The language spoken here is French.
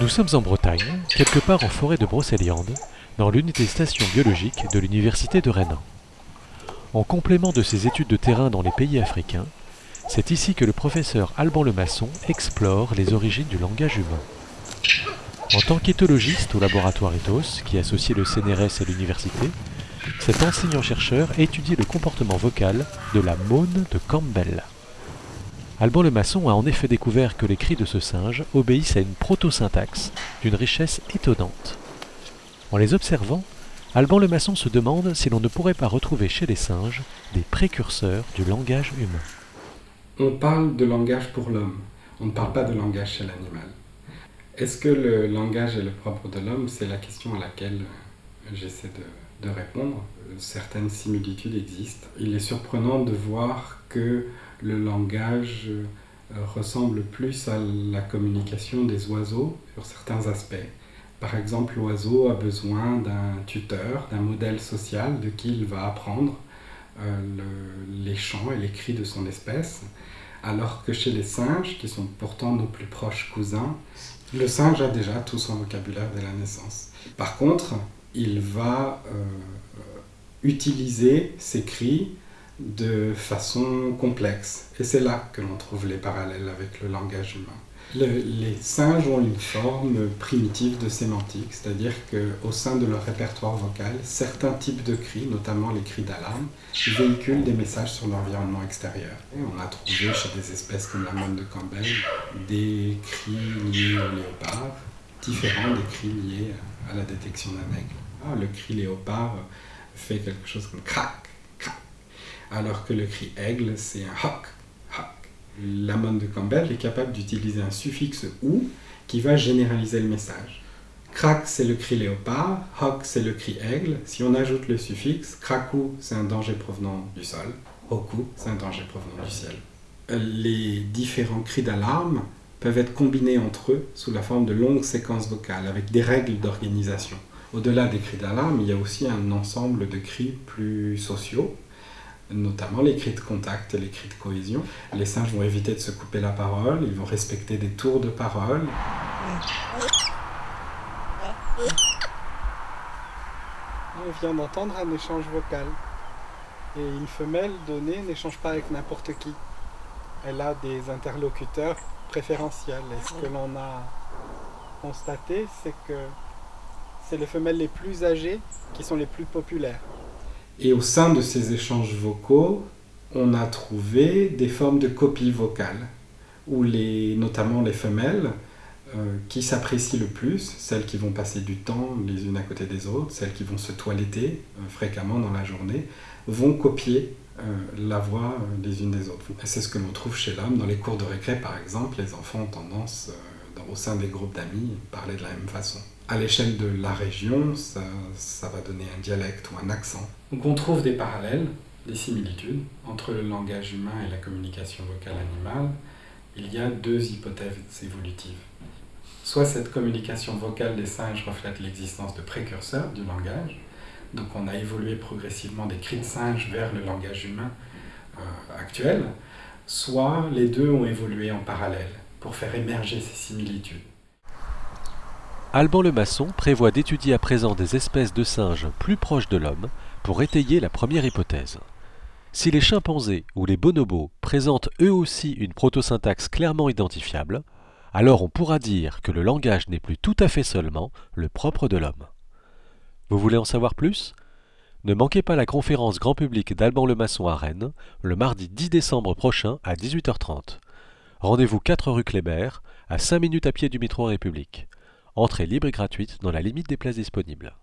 Nous sommes en Bretagne, quelque part en forêt de Brocéliande, dans l'unité station biologique de l'Université de Rennes. En complément de ses études de terrain dans les pays africains, c'est ici que le professeur Alban Lemasson explore les origines du langage humain. En tant qu'éthologiste au laboratoire Ethos, qui associe le CNRS et l'université, cet enseignant-chercheur étudie le comportement vocal de la mône de Campbell. Alban le maçon a en effet découvert que les cris de ce singe obéissent à une proto-syntaxe d'une richesse étonnante. En les observant, Alban le maçon se demande si l'on ne pourrait pas retrouver chez les singes des précurseurs du langage humain. On parle de langage pour l'homme, on ne parle pas de langage chez l'animal. Est-ce que le langage est le propre de l'homme? C'est la question à laquelle j'essaie de, de, répondre. Certaines similitudes existent. Il est surprenant de voir que le langage euh, ressemble plus à la communication des oiseaux sur certains aspects. Par exemple, l'oiseau a besoin d'un tuteur, d'un modèle social de qui il va apprendre euh, le, les chants et les cris de son espèce, alors que chez les singes, qui sont pourtant nos plus proches cousins, le singe a déjà tout son vocabulaire dès la naissance. Par contre, il va euh, utiliser ces cris de façon complexe. Et c'est là que l'on trouve les parallèles avec le langage humain. Le, les singes ont une forme primitive de sémantique, c'est-à-dire qu'au sein de leur répertoire vocal, certains types de cris, notamment les cris d'alarme, véhiculent des messages sur l'environnement extérieur. On a trouvé chez des espèces comme la mône de Campbell des cris liés au léopard, différents des cris liés à la détection d'un aigle. Ah, le cri léopard fait quelque chose comme crac, alors que le cri aigle, c'est un hoc, hoc. La mône de Campbell est capable d'utiliser un suffixe ou qui va généraliser le message. Crac, c'est le cri léopard, hoc, c'est le cri aigle. Si on ajoute le suffixe, cracou, c'est un danger provenant du sol, hoku, c'est un danger provenant du ciel. Les différents cris d'alarme peuvent être combinés entre eux sous la forme de longues séquences vocales avec des règles d'organisation. Au-delà des cris d'alarme, il y a aussi un ensemble de cris plus sociaux, notamment les cris de contact les cris de cohésion. Les singes vont éviter de se couper la parole, ils vont respecter des tours de parole. On vient d'entendre un échange vocal. Et une femelle donnée n'échange pas avec n'importe qui. Elle a des interlocuteurs préférentiels. Et ce que l'on a constaté, c'est que c'est les femelles les plus âgées qui sont les plus populaires. Et au sein de ces échanges vocaux, on a trouvé des formes de copie vocale, où les, notamment les femelles, euh, qui s'apprécient le plus, celles qui vont passer du temps les unes à côté des autres, celles qui vont se toiletter euh, fréquemment dans la journée, vont copier euh, la voix des unes des autres. C'est ce que l'on trouve chez l'homme. Dans les cours de récré, par exemple, les enfants ont tendance, au sein des groupes d'amis, à parler de la même façon. À l'échelle de la région, ça va donner un dialecte ou un accent. Donc on trouve des parallèles, des similitudes entre le langage humain et la communication vocale animale. Il y a deux hypothèses évolutives. Soit cette communication vocale des singes reflète l'existence de précurseurs du langage, donc on a évolué progressivement des cris de singe vers le langage humain euh, actuel, soit les deux ont évolué en parallèle pour faire émerger ces similitudes. Alban le maçon prévoit d'étudier à présent des espèces de singes plus proches de l'homme pour étayer la première hypothèse. Si les chimpanzés ou les bonobos présentent eux aussi une protosyntaxe clairement identifiable, alors on pourra dire que le langage n'est plus tout à fait seulement le propre de l'homme. Vous voulez en savoir plus? Ne manquez pas la conférence grand public d'Alban le maçon à Rennes, le mardi 10 décembre prochain à 18h30. Rendez-vous 4 rue Kléber, à 5 minutes à pied du métro République. Entrée libre et gratuite dans la limite des places disponibles.